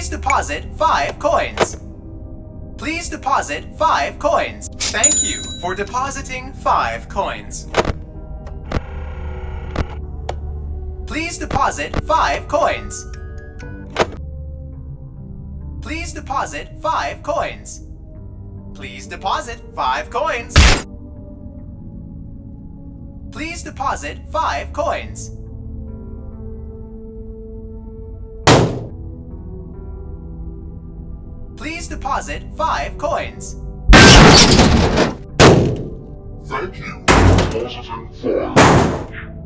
Please deposit 5 coins. Please deposit 5 coins. Thank you for depositing 5 coins. Please deposit 5 coins. Please deposit 5 coins. Please deposit 5 coins. Please deposit 5 coins. Please deposit 5 coins. Thank you for depositing five.